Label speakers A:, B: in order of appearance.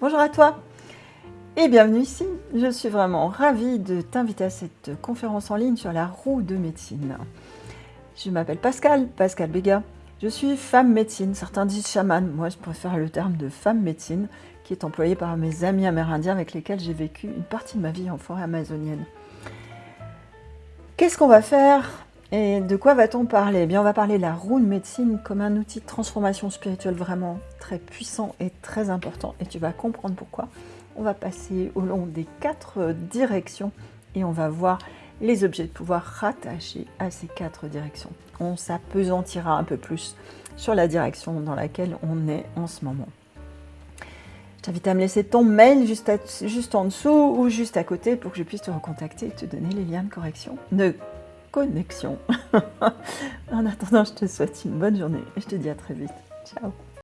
A: Bonjour à toi et bienvenue ici. Je suis vraiment ravie de t'inviter à cette conférence en ligne sur la roue de médecine. Je m'appelle Pascal, Pascal Béga. Je suis femme médecine, certains disent chamane, moi je préfère le terme de femme médecine qui est employé par mes amis amérindiens avec lesquels j'ai vécu une partie de ma vie en forêt amazonienne. Qu'est-ce qu'on va faire et de quoi va-t-on parler? Eh bien, On va parler de la roue de médecine comme un outil de transformation spirituelle vraiment très puissant et très important. Et tu vas comprendre pourquoi. On va passer au long des quatre directions et on va voir les objets de pouvoir rattachés à ces quatre directions. On s'apesantira un peu plus sur la direction dans laquelle on est en ce moment. Je t'invite à me laisser ton mail juste, en dessous ou juste à côté pour que je puisse te recontacter et te donner les liens de correction, connexion. en attendant, je te souhaite une bonne journée et je te dis à très vite. Ciao